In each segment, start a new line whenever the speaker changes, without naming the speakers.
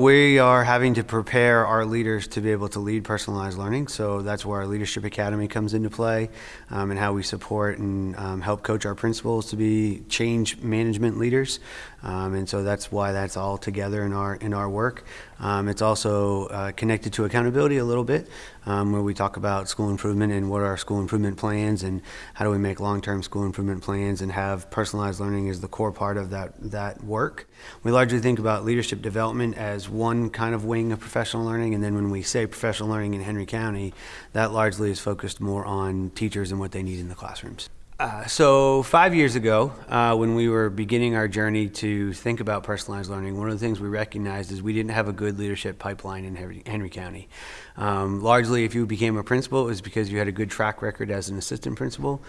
We are having to prepare our leaders to be able to lead personalized learning. So that's where our Leadership Academy comes into play um, and how we support and um, help coach our principals to be change management leaders. Um, and so that's why that's all together in our in our work. Um, it's also uh, connected to accountability a little bit, um, where we talk about school improvement and what are our school improvement plans and how do we make long-term school improvement plans and have personalized learning as the core part of that that work. We largely think about leadership development as one kind of wing of professional learning, and then when we say professional learning in Henry County, that largely is focused more on teachers and what they need in the classrooms. Uh, so five years ago, uh, when we were beginning our journey to think about personalized learning, one of the things we recognized is we didn't have a good leadership pipeline in Henry, Henry County. Um, largely, if you became a principal, it was because you had a good track record as an assistant principal,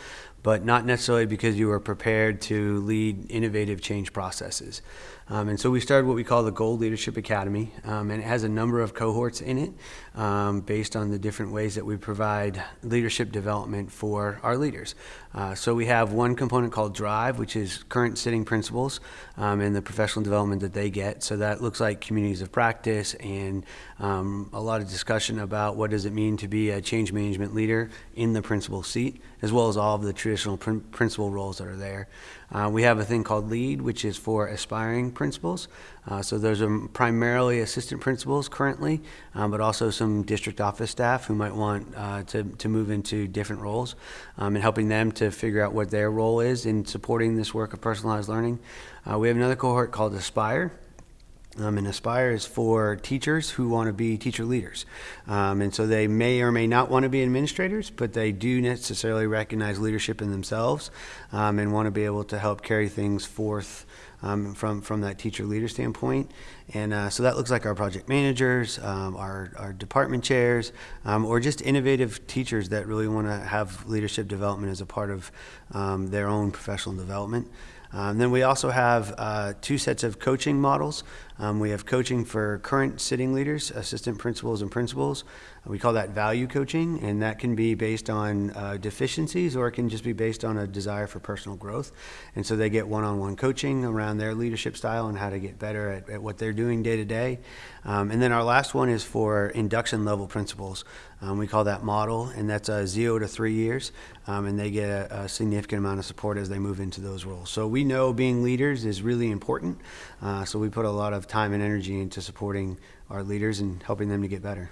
but not necessarily because you were prepared to lead innovative change processes. Um, and so we started what we call the Gold Leadership Academy, um, and it has a number of cohorts in it um, based on the different ways that we provide leadership development for our leaders. Uh, so we have one component called Drive, which is current sitting principals um, and the professional development that they get. So that looks like communities of practice and um, a lot of discussion about what does it mean to be a change management leader in the principal seat, as well as all of the traditional pr principal roles that are there. Uh, we have a thing called LEAD, which is for aspiring principals. Uh, so those are primarily assistant principals currently, um, but also some district office staff who might want uh, to, to move into different roles um, and helping them to figure out what their role is in supporting this work of personalized learning. Uh, we have another cohort called Aspire. Um, and Aspire is for teachers who want to be teacher leaders. Um, and so they may or may not want to be administrators, but they do necessarily recognize leadership in themselves um, and want to be able to help carry things forth um, from, from that teacher leader standpoint. And uh, so that looks like our project managers, um, our, our department chairs, um, or just innovative teachers that really want to have leadership development as a part of their own professional development. Um, then we also have uh, two sets of coaching models. Um, we have coaching for current sitting leaders, assistant principals and principals. We call that value coaching, and that can be based on uh, deficiencies or it can just be based on a desire for personal growth. And so they get one-on-one -on -one coaching around their leadership style and how to get better at, at what they're doing day to day. Um, and then our last one is for induction level principals. Um, we call that model, and that's uh, zero to three years, um, and they get a, a, significant amount of support as they move into those roles. So we know being leaders is really important, uh, so we put a lot of time and energy into supporting our leaders and helping them to get better.